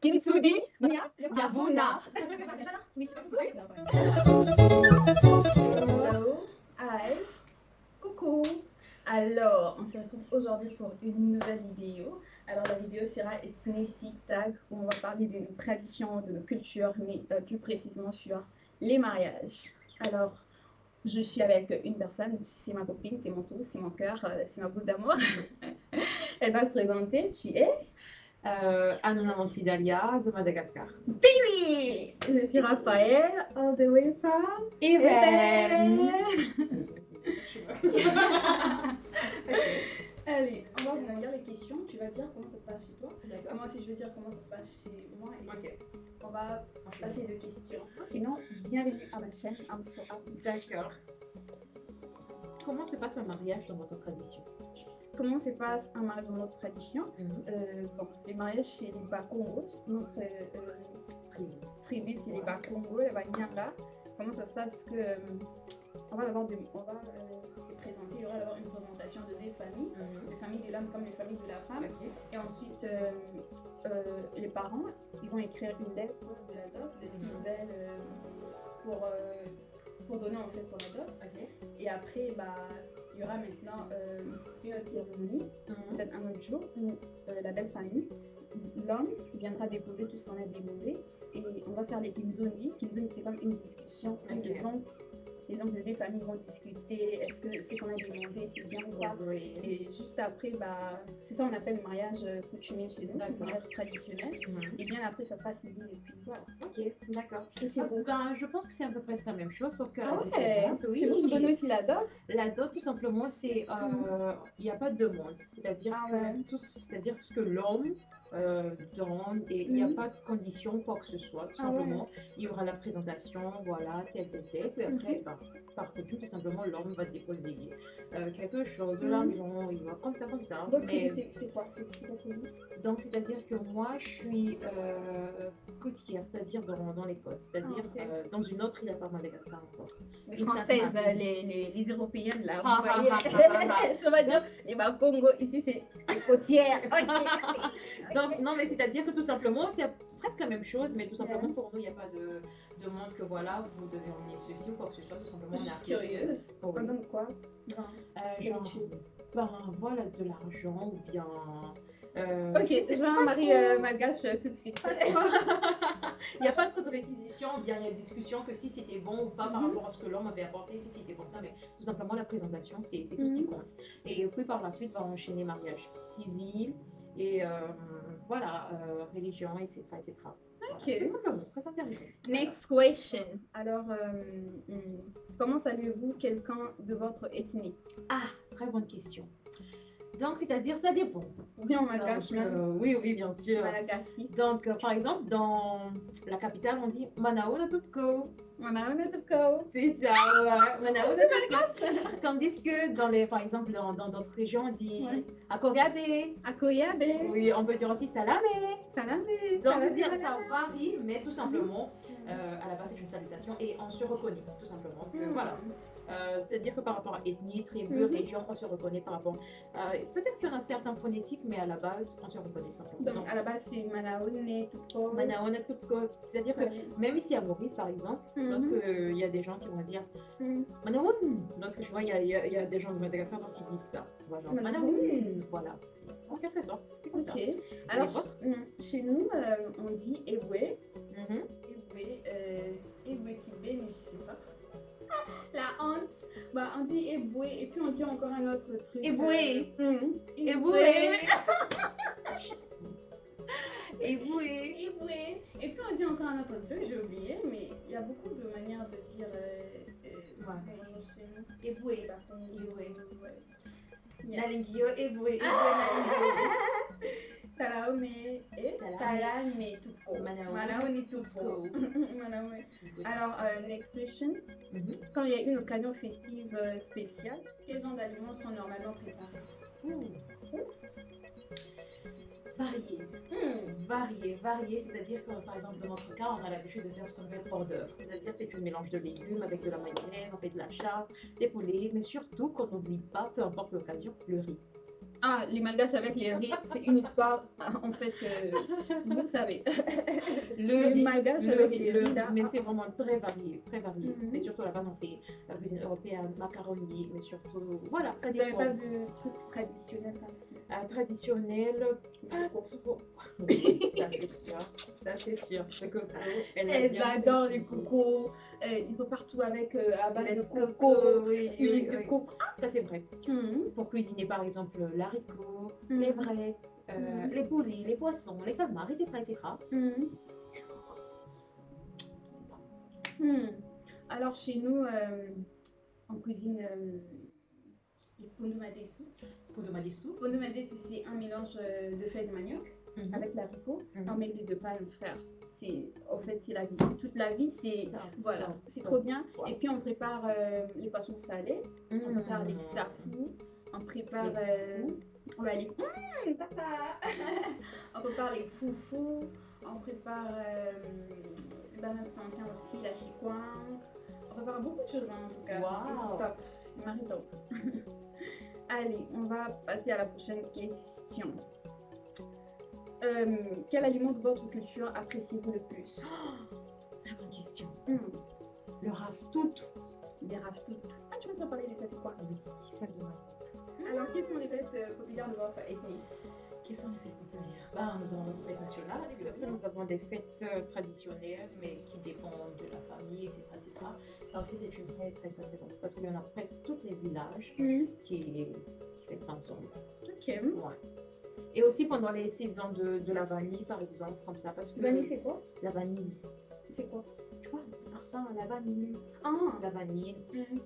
Kintsugi Yavuna. Hello. Hi. Coucou. Alors, on se retrouve aujourd'hui pour une nouvelle vidéo. Alors, la vidéo sera Ethnicity Tag, où on va parler de nos traditions, de nos cultures, mais euh, plus précisément sur les mariages. Alors, je suis avec une personne, c'est ma copine, c'est mon tout, c'est mon cœur, euh, c'est ma boule d'amour. Elle va se présenter. Tu es Euh, Anna Dalia de Madagascar. Oui Je suis Raphaël, all the way from Even. Allez, on va dire les questions. Tu vas dire comment ça se passe chez toi. Moi aussi, je vais dire comment ça se passe chez moi. Et Ok. on va passer de questions. Sinon, bienvenue à ma chaîne. I'm so happy. D'accord. Comment se passe un mariage dans votre tradition? Comment se passe un mariage dans notre tradition Euh, bon, Les mariages chez les Bakongos, notre euh, Tribu. tribu, c'est les Bakongo, les Banyanga. Comment ça se passe que euh, on va on euh, se présenter, il y aura d'abord une présentation de deux familles, les familles de l'homme comme les familles de la femme. Et ensuite, euh, euh, les parents, ils vont écrire une lettre de la dot, de ce qu'ils Mhm. veulent euh, pour, pour donner en fait pour la dot. Et après, bah, il y aura maintenant euh, une autre cérémonie, Mhm. peut-être un autre jour, où euh, la belle famille, l'homme viendra déposer tout ce qu'on a demandé. Et on va faire les kinzondi. Kinzondi, c'est comme une discussion. Ok. Les oncles, les oncles des familles vont discuter. Est-ce que ce qu'on a demandé, c'est bien ou pas? Oui. et juste après, bah, c'est ça qu'on appelle le mariage coutumier chez nous, mariage traditionnel. Mhm. Et bien après, ça sera civil et puis voilà. Ok, d'accord. Ben, je pense que c'est à peu près la même chose, sauf que Ah ouais oui. Vous, vous donnez aussi la dot La dot, tout simplement, c'est euh, il n'y a pas de demande. C'est-à-dire Ah ouais. tout, c'est-à-dire ce que l'homme euh, donne et il n'y a pas de condition quoi que ce soit. Tout Ah ouais. simplement, il y aura la présentation, voilà, tel tel tel. Et après, ben, par coutume, tout simplement, l'homme va déposer euh, quelque chose, de Mhm. l'argent, il va comme ça, comme ça. Votre Mais- c'est quoi? C'est donc, c'est-à-dire que moi, je suis euh, côtière, c'est-à-dire dans, dans les côtes, c'est-à-dire Ah, euh, dans une autre île à part Madagascar encore. Les Une Françaises, euh, les, les, les Européennes, là, Ah, vous voyez. ah, ah, ah, Je vais dire, les Bakongo, ici, c'est les côtières. Donc, non, mais c'est-à-dire que tout simplement, c'est presque la même chose, mais tout simplement pour nous, il n'y a pas de demande que voilà, vous devez emmener ceci ou quoi que ce soit, tout simplement, Je on suis est curieuse. Oui. On quoi? Euh, genre, ben voilà, de l'argent ou bien. euh, Ok, je veux un mari euh, malgache euh, tout de suite. Il n'y a pas trop de réquisitions, bien il y a discussion que si c'était bon ou pas par Mhm. rapport à ce que l'homme avait apporté, si c'était comme ça, mais tout simplement la présentation, c'est tout ce qui Mhm. compte. Et puis par la suite, va enchaîner mariage civil et euh, voilà, euh, religion, etc. etc. Voilà, Ok. Tout simplement, très intéressant. Next question. Alors, euh, hmm, comment saluez-vous quelqu'un de votre ethnie Ah, très bonne question. Donc, c'est-à-dire, ça dépend. Dis en malgache oui, oui, bien sûr. Donc, euh, par exemple, dans la capitale, on dit Manao no Tupko. On a. C'est ça, ouais. No Tupko. Tandis que, dans les, par exemple, dans d'autres régions, on dit Ouais. Akogabe. Akoyabe. Oui, on peut dire aussi Salame. Salame. Donc, c'est-à-dire, ça varie, mais tout simplement, euh, à la base, c'est une salutation et on se reconnaît, tout simplement. que, Hmm. Voilà. Euh, c'est-à-dire que par rapport à ethnie, tribu, Mhm. région, on se reconnaît par rapport. euh, Peut-être qu'il y en a certains phonétiques, mais à la base, on se reconnaît simplement. Donc, à la base, c'est Manaone, Tupo. Manaona Tupko. C'est-à-dire que même ici à Maurice, par exemple, Mhm. lorsqu'il y a des gens qui vont dire Mhm. Manaon, lorsque je vois, il y a, il y a- y a des gens de Madagascar qui disent ça. Manaon, voilà. En quelque sorte, c'est comme ça. Alors, hmm, chez nous, euh, on dit Ebwe. Mhm. Ebwe, euh, Ebwe qui bénit, je sais pas. La honte. Bah, on dit Ebwe et puis on dit encore un autre truc. Ebwe. euh, dit encore un autre truc, j'ai oublié, mais il y a beaucoup de manières de dire. Ouais. Yeah. Nalingio, Ebwe, Ebwe, Salame et Salame. tupo. Manaone. Tupo. Alors, euh, next question. Mhm. Quand il y a une occasion festive euh, spéciale, quels genres d'aliments sont normalement préparés? Varié. Hmm. Varié, varié, c'est-à-dire que par exemple dans notre cas, on a l'habitude de faire ce qu'on appelle border, c'est-à-dire c'est un mélange de légumes avec de la mayonnaise, on fait de la charre, des poulets, mais surtout qu'on n'oublie pas, peu importe l'occasion, le riz. Ah, les malgaches avec les riz, c'est une histoire, en fait, euh, vous savez. Le Les riz, malgaches le avec les le riz, mais c'est vraiment très varié, très varié. Mhm. Mais surtout, à la base, on fait la cuisine européenne, macaroni, mais surtout, voilà, ça Vous n'avez dépend. pas de truc traditionnel comme ça Ah, traditionnel, Ah, ah. Oui, ça c'est sûr, ça c'est sûr. Le coco, elle bien adorent les cocos, euh, ils vont partout avec euh, à base de coco, coco, oui, oui, huile de oui. coco. Ça c'est vrai. Mhm. Pour cuisiner par exemple l'haricot, Mhm. les breaks, euh, Mhm. les poulets, les poissons, les calmars, etc. etc. Alors chez nous, euh, on cuisine euh, les pondomadesu. Sous. Pondomadesu, c'est un mélange euh, de feuilles de manioc Mhm. avec l'haricot, Mhm. en l'huile de palme, frère. C'est, en fait, c'est la vie. Toute la vie, c'est... Voilà, c'est trop bien. Et puis on prépare euh, les poissons salés, on prépare les safous, on prépare Les euh, ouais, les... Mmh, papa on prépare les foufous, on prépare euh, le banane plantain aussi, la chikwang. On prépare beaucoup de choses hein, en tout cas. Wow. C'est top, c'est maritant. Allez, on va passer à la prochaine question. Euh, quel aliment de votre culture appréciez-vous le plus? Très bonne question. Mmh, Le raftout. Les raftout. Ah, tu veux te parler des fêtes, c'est quoi? Oui, exactement. Alors, quelles sont les fêtes euh, populaires de votre ethnie Quelles sont les fêtes populaires? Ben, Nous avons notre fête nationale, après nous avons des fêtes euh, traditionnelles, mais qui dépendent de la famille, etc. etc. Ça aussi, c'est une fête très, très, très bonne, parce qu'il y en a presque tous les villages qui, qui fêtent ça ensemble. Ok. Ouais. Et aussi pendant les saisons de, de la vanille, par exemple, comme ça, parce que Vanille, c'est quoi? La vanille, C'est quoi? Tu vois, parfum, la vanille, Ah la vanille.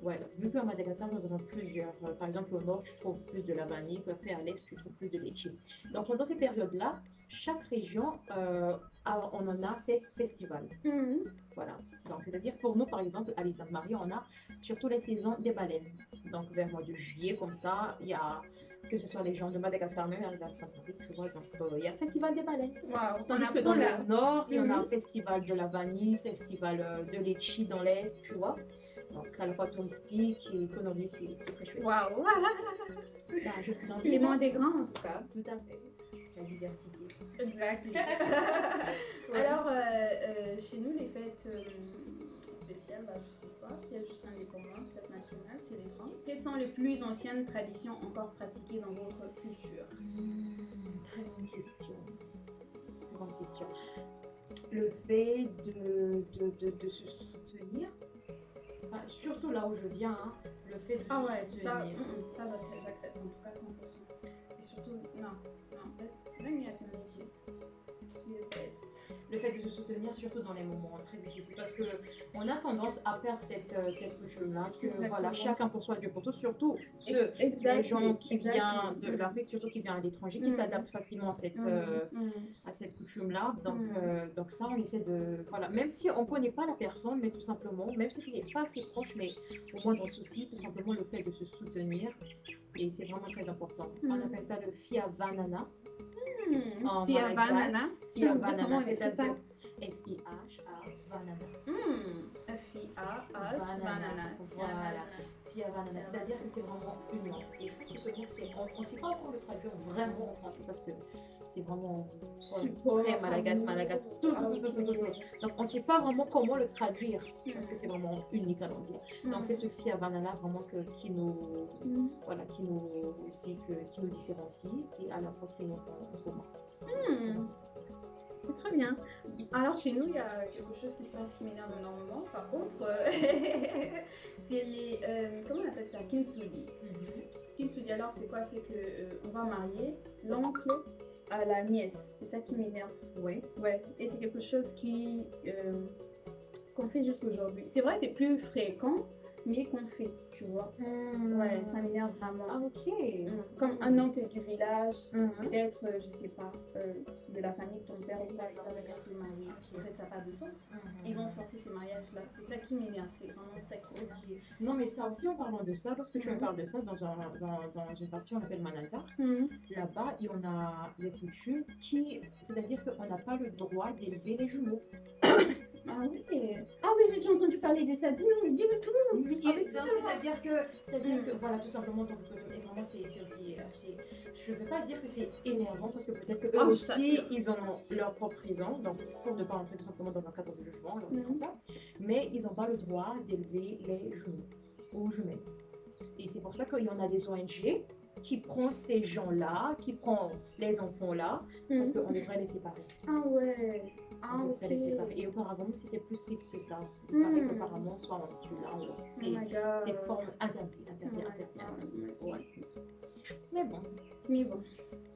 Ouais, vu qu'à Madagascar, nous avons plusieurs. euh, par exemple, au nord, tu trouves plus de la vanille, puis après à l'est, tu trouves plus de litchi. Donc, pendant ces périodes-là, chaque région, euh, a- on en a ses festivals. Mhm. Voilà. Donc, c'est-à-dire pour nous, par exemple, à l'île Sainte-Marie, on a surtout les saisons des baleines. Donc, vers le mois de juillet, comme ça, il y a que ce soit les gens de Madagascar, même à Sainte-Marie, tu vois. Donc, euh, il y a le festival des baleines. Waouh, Tandis que dans le nord, il y en a Mhm. un festival de la vanille, festival euh, de litchi dans l'est, tu vois. Donc, à la fois touristique et économique, c'est très chouette. Waouh. Bah, vous invite. Les moins des grands, en tout cas. Tout à fait. La diversité. Exactement. Alors, euh, euh, chez nous, les fêtes euh, spéciales, bah, je sais pas, il y a juste l'indépendance, fête nationale, c'est les 30. Quelles sont les plus anciennes traditions encore pratiquées dans votre culture Hmm, très bonne question. Bonne question. Le fait de, de, de, de se soutenir, surtout là où je viens, hein, le fait de Ah ouais, soutenir. ça, mm, mm, ça j'ac- j'accepte en tout cas 100%. Et surtout, non, non, let, let me acknowledge it. You're the best. le fait de se soutenir surtout dans les moments très difficiles parce que on a tendance à perdre cette, euh, cette coutume-là que Exactement. voilà chacun pour soi Dieu pour tous surtout ceux, les gens qui viennent de l'Afrique surtout qui viennent à l'étranger qui Mm. s'adaptent facilement à cette, Mm, euh, mm. à cette coutume-là. Donc, Mm. euh, donc ça, on essaie de... Voilà, même si on ne connaît pas la personne, mais tout simplement, même si c'est pas assez proche, mais au le souci, tout simplement le fait de se soutenir. Et c'est vraiment très important. On Mm. appelle ça le fia vanana. Hmm, Fia. Tu Fia vanana, on c'est-à-dire F-I-H-A, vanana. Hmm, F-I-A-H. Voilà. Fia c'est-à-dire que c'est vraiment une langue. Et je pense que ce mot, c'est... On ne sait pas encore le traduire vraiment en français parce que c'est vraiment... Super. Très malagasy, malagasy. Tout, tout, tout, tout, tout. Donc on ne sait pas vraiment comment le traduire parce que c'est vraiment unique à l'en dire. Donc c'est ce Fia Banana vraiment que, qui nous Hmm. voilà qui nous dit que, qui nous différencie et à la fois qui nous rend. C'est Très bien. Alors chez nous, il y a quelque chose qui se passe qui m'énerve énormément. Par contre, euh, c'est les... euh, comment on appelle ça? Kintsugi. Kintsugi, alors c'est quoi? C'est que euh, on va marier l'oncle à la nièce. C'est ça qui m'énerve. Oui. Ouais. Et c'est quelque chose qui... euh, qu'on fait juste aujourd'hui. C'est vrai, c'est plus fréquent, mais qu'on fait, tu vois. Ouais, ça m'énerve vraiment. Ah ok. Mm. Comme un oncle du village, Mhm. peut-être, euh, je sais pas, euh, de la famille de ton père ou pas, il va venir te marier. En fait, ça n'a pas de sens. Ils vont forcer ces mariages-là. C'est ça qui m'énerve, c'est vraiment ça qui m'énerve. Ok. Non mais ça aussi en parlant de ça, lorsque tu me parles de ça dans, un, dans, dans une partie on appelle Mananta, Mhm. là-bas il y en a des coutumes qui, c'est-à-dire qu'on n'a pas le droit d'élever les jumeaux. Ah oui. Ah oui, j'ai déjà entendu parler de ça. Dis-nous, dis-le tout. Oui, Ah c'est-à-dire que, c'est-à-dire que, voilà, tout simplement, donc, euh, vraiment, c'est aussi assez. Je ne veux pas dire que c'est énervant parce que peut-être qu'eux Ah, ça, aussi, ils en ont leur propre raison, donc pour ne pas entrer tout simplement dans un cadre de jugement, comme ça. Mais ils n'ont pas le droit d'élever les jumeaux ou jumelles. Et c'est pour ça qu'il y en a des ONG qui prennent ces gens-là, qui prennent les enfants-là, parce Mhm. qu'on devrait les séparer. Ah ouais. Ah. Et auparavant, c'était plus strict que ça. Il paraît Mhm. qu'auparavant, soit là, ou Oh c'est forme interdit, interdit, Oh interdit, God. interdit. Ouais. Mais bon, Mais bon.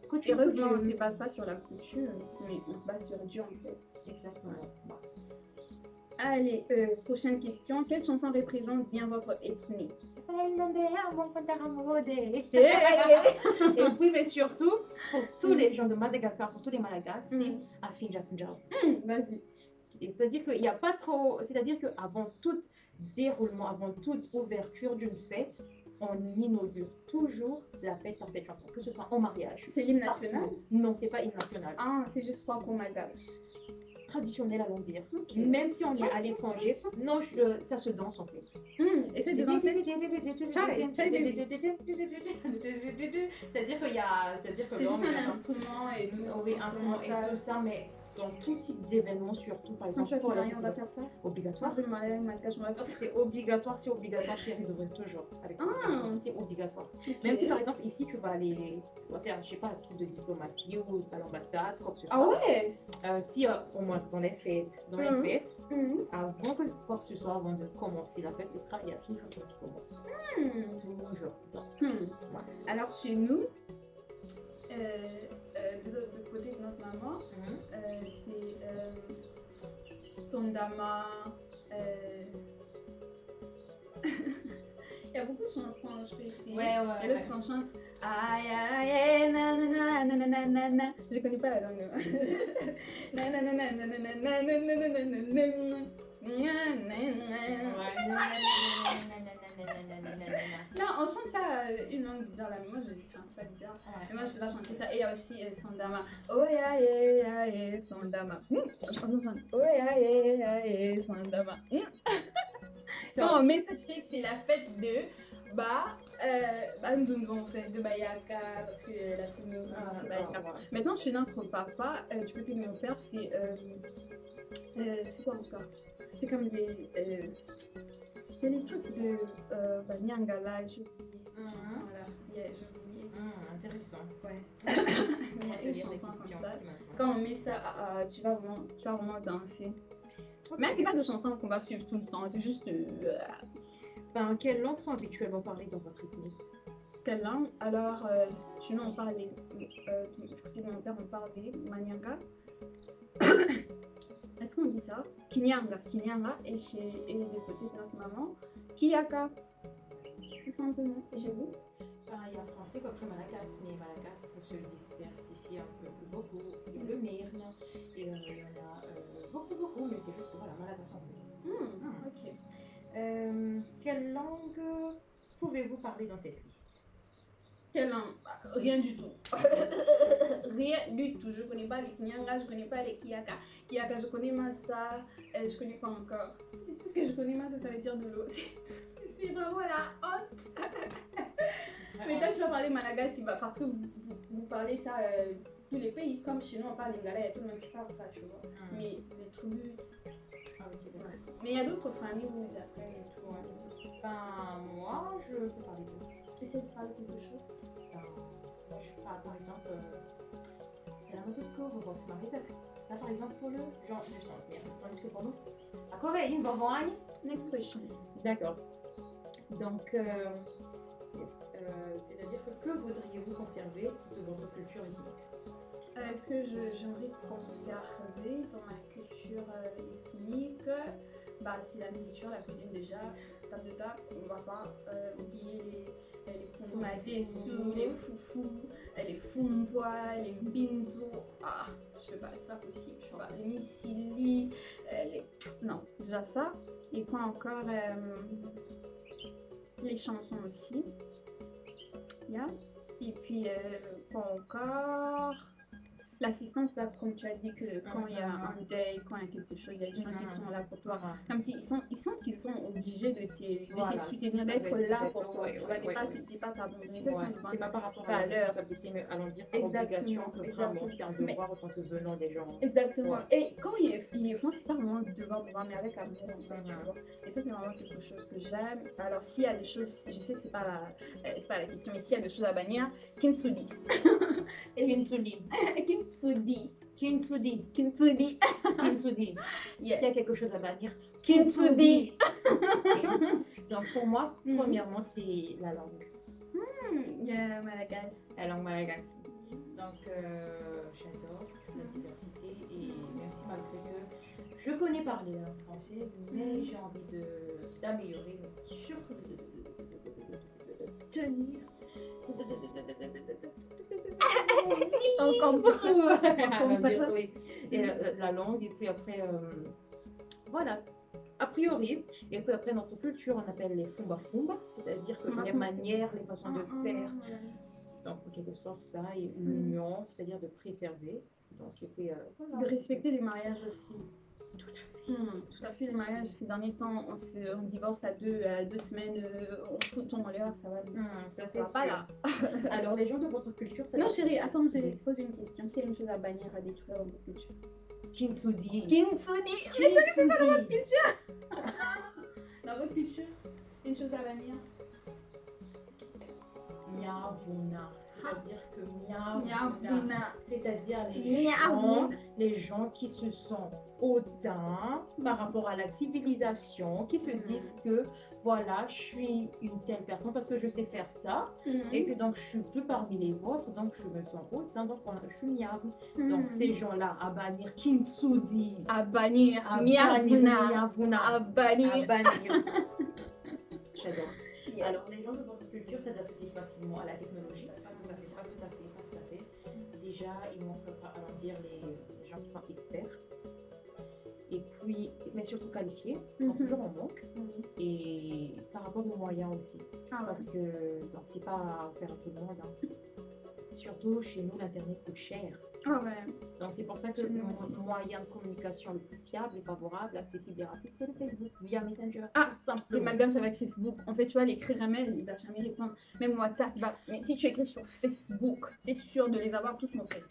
couture, Heureusement, on ne se base pas sur la couture, mais on se base sur Dieu en fait. Exactement. Allez, euh, prochaine question. Quelle chanson représente bien votre ethnie? Et puis, mais surtout, pour tous les gens de Madagascar, pour tous les Malagas, c'est Mm. Afinja Finja. Hum, Vas-y. C'est-à-dire qu'il n'y a pas trop. C'est-à-dire qu'avant tout déroulement, avant toute ouverture d'une fête, on inaugure toujours la fête par cette chanson, que ce soit en mariage. C'est l'hymne national? Non, c'est pas hymne national. Ah, c'est juste pour Malgache. Traditionnel, allons dire. Même si on est à l'étranger, non, je- euh, ça se danse en fait. Hum, de danser. C'est-à-dire qu'il y a, c'est-à-dire que C'est juste un instrument et tout. oui, instrument et tout ça, mais dans tout type d'événements, surtout par exemple pour rien, on va faire ça. obligatoire. Ça. C'est obligatoire, c'est obligatoire, chérie, devrait toujours. Avec Ah. C'est obligatoire. Même si par exemple ici tu vas aller, faire, je sais pas, un truc de diplomatie ou à l'ambassade, quoi que ce soit. Ah ouais? Euh, si euh, au moins dans les fêtes, dans les fêtes, Hum, avant que quoi que ce soit, avant de commencer la fête, etc., il y a toujours ça qui commence. hum, Toujours. Donc, hum. Alors chez nous, euh, euh, de, de côté de notre maman, mhm. euh, c'est euh, Sondama. euh, Il y a beaucoup de chansons, je peux essayer. Ouais, ouais, Et ouais. l'autre qu'on chante aïe aïe nanana nanana nanana je connais pas la langue nanana nanana nanana non on chante ça euh, une langue bizarre là mais moi je dis enfin c'est pas bizarre Ouais. mais moi je sais pas chanter ça et il y a aussi euh, Sandama oh ya ya ya Sandama oh ya ya ya Sandama non mais ça tu sais que c'est la fête de bah euh, Ndungu, en fait, de Bayaka, parce que euh, la tribu, Ah, c'est Bayaka. ouais. Maintenant, chez notre papa, euh, du côté de mon père, c'est. Euh, c'est quoi encore? C'est comme des. Euh, il y a des trucs de. Euh, bah, Nyangala, j'ai oublié cette Mhm. chanson-là. Yeah, j'ai oublié. Intéressant. Ouais. Il y a une des chanson comme ça. Quand on met ça, ah, ah, tu, vas vraiment, tu vas vraiment danser. Mais c'est pas de chansons qu'on va suivre tout le temps, c'est juste. euh, Ben, quelles langues sont habituellement parlées dans votre ethnie Quelle langue? Alors, euh, chez nous, on parle des. Euh, du côté de mon père, on parle des Manyanga. Est-ce qu'on dit ça? Kinyanga. Kinyanga. Et, chez, et du côté de notre maman, Kiyaka. Tout simplement. Et chez vous? Il y a français après Malagas, mais Malagas se diversifie un peu plus beaucoup. Il y a le Myrne, et euh, il y en a euh, beaucoup, beaucoup, mais c'est juste que voilà, Malagas en. Hmm, Ok. Euh, quelle langue pouvez-vous parler dans cette liste? Quelle langue Bah, Rien du tout. Rien du tout. Je connais pas les Kinyanga, je connais pas les Kiyaka. Kiyaka, je connais Massa, euh, je connais pas encore. C'est tout ce que je connais, Massa, ça veut dire de l'eau. C'est tout ce que c'est vraiment la honte. Mais quand tu vas parler Malagasy, bah, parce que vous, vous, vous parlez ça euh, tous les pays, comme chez nous on parle lingala, il y a tout le monde qui parle ça, tu vois. Mais les tribus, Ah, ok, d'accord. mais il y a d'autres familles où ils apprennent et tout. Ouais. Ben, moi, je peux parler de Essaye de parler quelque chose? Ben, ben, je parle par exemple, euh, c'est la moto de Kovo, c'est Marisac. Ça, par exemple, pour le genre du centenaire. Tandis que pour nous, à il va voir Next question. D'accord. Donc, euh, euh, c'est-à-dire que que voudriez-vous conserver de votre culture ethnique Euh, Est-ce que j'aimerais conserver dans ma culture ethnique bah, C'est la nourriture, la cuisine déjà. Table de table, on va pas oublier les, les kumatesu, les foufous, les fumbois, les mbinzo. Ah, je peux pas, c'est pas possible. Tu vois, les misili, euh, les... Non, déjà ça. Et quoi encore euh, Les chansons aussi. Et puis, euh, quoi encore l'assistance là, comme tu as dit que quand il y a Mhm. un deuil, quand il y a quelque chose, il y a des gens qui Mhm. sont là pour toi. Comme s'ils sont, ils sentent qu'ils sont obligés de te, de Voilà, te soutenir, d'être là pour toi. Ouais, tu ouais, pas, ouais. t'abandonner. C'est pas par rapport à la valeur. responsabilité, mais allons dire par Exactement, obligation que vraiment c'est un devoir en tant que venant des gens. Exactement. Et quand ils le- font, c'est pas vraiment devoir, devoir, mais avec amour, en fait, tu Mhm. vois. Et ça, c'est vraiment quelque chose que j'aime. Alors, s'il y a des choses, je sais que c'est pas la, euh, c'est pas la question, mais s'il y a des choses à bannir, Kintsugi. Kintsugi. Kintsugi. Kintsugi. Kintsugi. Kintsugi. Yeah. S'il y a quelque chose à bannir, Kintsugi. Donc pour moi, Mhm. premièrement, c'est la langue. Hmm, Yeah, Madagascar. La langue malagasy. Donc euh, j'adore la diversité et même si malgré que je connais parler la langue française, mais Mhm. j'ai envie d'améliorer, surtout de tenir. Encore beaucoup. Ah, et euh, euh, la, langue, et puis après, euh, voilà, a priori. Et puis après, notre culture, on appelle les fumba fumba, c'est-à-dire ah, les ah, manières, les façons de faire. Donc, en quelque sorte, ça, et l'union, mm. c'est-à-dire de préserver. Donc, et puis. De respecter les mariages aussi. Tout à fait. Hmm, Parce que les mariages, ces derniers temps, on, se- on divorce à deux, à deux semaines, euh, on ton en l'air, ça va. Hum, ça va pas là. Alors les gens de votre culture, ça Non, chérie, attends, je vais te poser une question. S'il y a une chose à bannir, à détruire dans votre culture. Kintsugi. Kintsugi Kintsugi. Dans votre culture, une chose à bannir Miavuna. C'est-à-dire que. C'est-à-dire les gens, les gens qui se sentent hautains par rapport à la civilisation, qui se Mhm. disent que voilà, je suis une telle personne parce que je sais faire ça, Mhm. et que donc je suis plus parmi les vôtres, donc je me sens hautain, donc je suis miave. Donc Mhm. ces gens-là, à bannir Kinsudi, À bannir. Miavuna. À bannir. J'adore. Alors, les gens de votre culture s'adaptent facilement à la technologie? Déjà, vont faire, alors, dire les, les gens qui sont experts. Et puis, mais surtout qualifiés, Mhm. toujours en manque. Mhm. Et par rapport aux moyens aussi. Ah ouais. Parce que, c'est pas faire à tout le monde. hein. Surtout chez nous, l'Internet coûte cher. Ah ouais. Donc, c'est pour ça que le moyen de communication le plus fiable, et favorable, accessible et rapide, c'est le Facebook via Messenger. Ah, tout Le malgache avec Facebook, en fait, tu vois, l'écrire un mail, il va jamais répondre. Même WhatsApp, va. Mais si tu écris sur Facebook, t'es sûr de les avoir tous fait.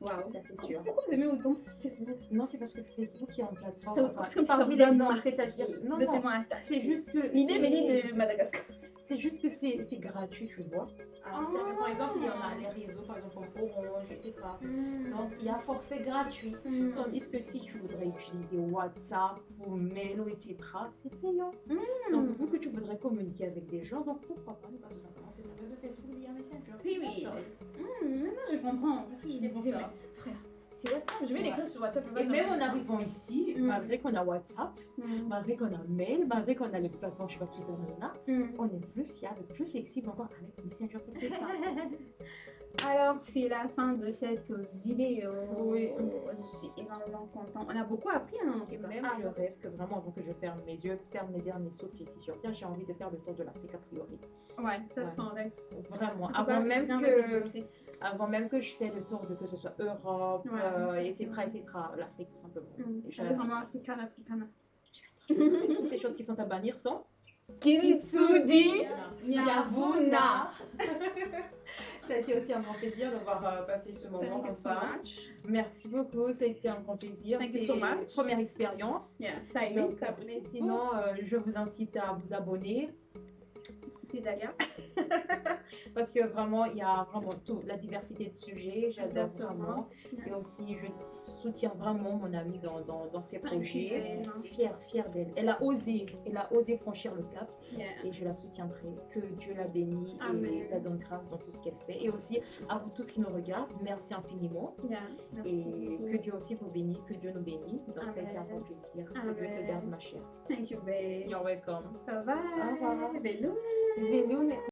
Waouh. Ça, c'est sûr. Pourquoi vous aimez autant Facebook? Non, c'est parce que Facebook est en plateforme. Parce que ça c'est-à-dire. Non, non, c'est juste que. L'idée c'est- venait de Madagascar. C'est juste que c'est gratuit, tu vois. Ah. c'est- Par exemple, il y en a les réseaux, par exemple, Orange, etc. Donc, il y a forfait gratuit. Mm. Tandis que si tu voudrais utiliser WhatsApp ou Mail, etc., c'est payant. Mm. Donc, vu que tu voudrais communiquer avec des gens, donc pourquoi pas ne pas tout simplement servir de Facebook via Messenger Oui, oui. Sorry. Mm, maintenant je comprends. Parce que je disais, c'est WhatsApp. Je vais Ouais. l'écrire sur WhatsApp. Et même en arrivant ici, Mm. malgré qu'on a WhatsApp, Mm. malgré qu'on a Mail, malgré qu'on a les plateformes, je sais pas, Twitter, Mm. on est plus fiable, plus flexible encore avec Messenger. C'est ça. Alors, c'est la fin de cette vidéo. Oui. Je suis énormément contente. On a beaucoup appris, hein, Et même, part. je rêve que vraiment, avant que je ferme mes yeux, ferme mes derniers souffles ici sur Terre, j'ai envie de faire le tour de l'Afrique a priori. Ouais, ça Ouais. c'est un rêve. Vraiment, avant même que... avant même que je fais le tour de que ce soit Europe, Ouais. euh, etc., etc., l'Afrique tout simplement. Mm. Et Je suis vraiment africaine, africaine. Toutes les choses qui sont à bannir sont Kitsudi Yavuna. Ça a été aussi un grand plaisir d'avoir euh, passé ce moment Thank you so ensemble. much. Merci beaucoup, ça a été un grand plaisir. Thank you C'est so much. première expérience. Yeah, t'as aimé Donc, mais sinon, euh, je vous incite à vous abonner T'es Dalia. parce que vraiment, il y a vraiment tout, la diversité de sujets, j'adore vraiment. Et aussi, je soutiens vraiment mon amie dans, dans, dans ses projets. Zayn. Fière, fière d'elle. Elle a osé, elle a osé franchir le cap Yeah. et je la soutiendrai. Que Dieu la bénisse et Amen. la donne grâce dans tout ce qu'elle fait. Et aussi, à vous tous qui nous regardent, merci infiniment. Yeah. Merci Et que Dieu aussi vous bénisse, que Dieu nous bénisse. Donc, été un grand plaisir. Que Dieu te garde, ma chère. Thank you, babe. You're welcome. Bye bye. Au revoir. Hello. Veloul